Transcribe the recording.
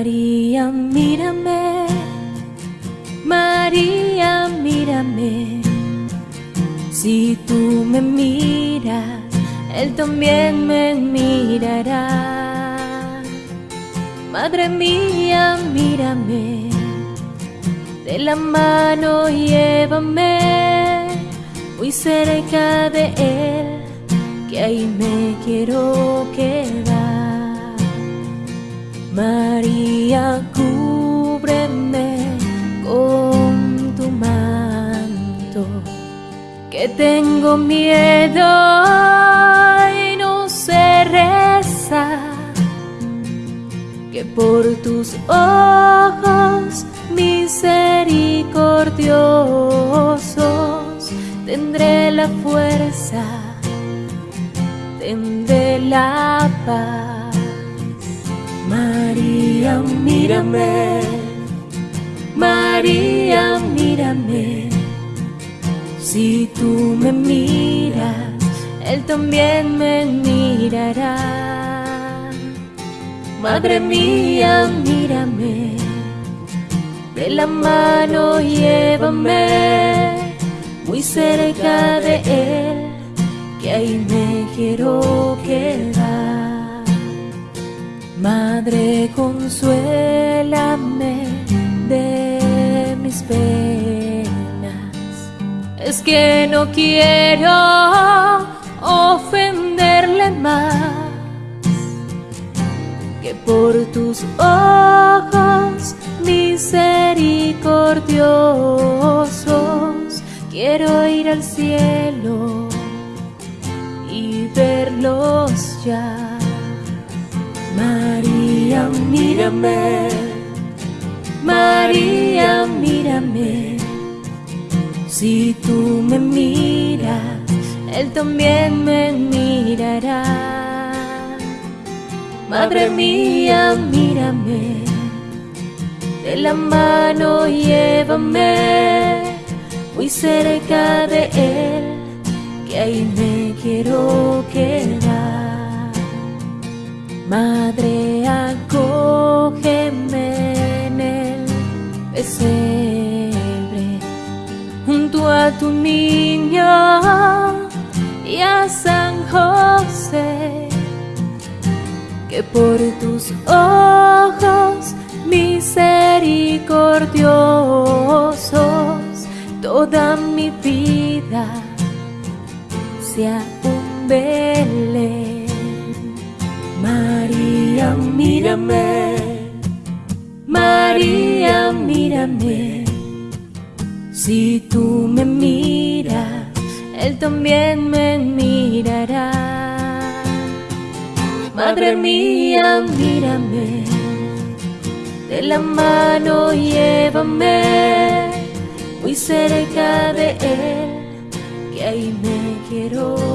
María, mírame, María, mírame. Si tú me miras, Él también me mirará. Madre mía, mírame, de la mano llévame, muy cerca de Él, que ahí me quiero quedar. María, cúbreme con tu manto, que tengo miedo y no sé rezar, que por tus ojos misericordiosos tendré la fuerza, tendré la paz. María, mírame, María, mírame. Si tú me miras, Él también me mirará. Madre mía, mírame, de la mano llévame muy cerca de Él, que ahí me quiero quedar. Madre, consuélame de mis penas. Es que no quiero ofenderle más que por tus ojos misericordiosos quiero ir al cielo y verlos ya. Mírame, María, mírame. Si tú me miras, Él también me mirará. Madre mía, mírame, de la mano llévame muy cerca de Él, que ahí me quiero quedar. Madre, pesebre, junto a tu niño y a San José, que por tus ojos misericordiosos toda mi vida sea un Belén. María, mírame, Mírame. Si tú me miras, Él también me mirará. Madre mía, mírame, de la mano llévame muy cerca de Él, que ahí me quiero.